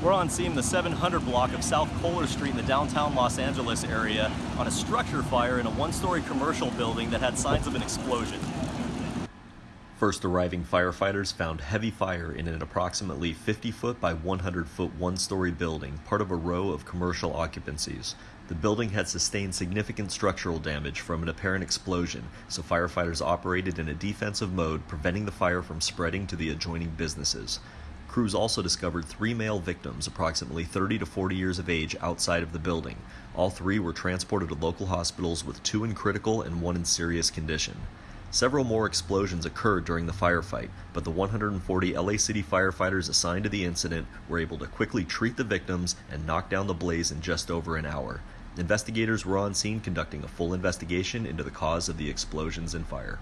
We're on scene the 700 block of South Kohler Street in the downtown Los Angeles area on a structure fire in a one-story commercial building that had signs of an explosion. First arriving firefighters found heavy fire in an approximately 50 foot by 100 foot one story building, part of a row of commercial occupancies. The building had sustained significant structural damage from an apparent explosion, so firefighters operated in a defensive mode, preventing the fire from spreading to the adjoining businesses. Crews also discovered three male victims, approximately 30 to 40 years of age, outside of the building. All three were transported to local hospitals, with two in critical and one in serious condition. Several more explosions occurred during the firefight, but the 140 LA City firefighters assigned to the incident were able to quickly treat the victims and knock down the blaze in just over an hour. Investigators were on scene conducting a full investigation into the cause of the explosions and fire.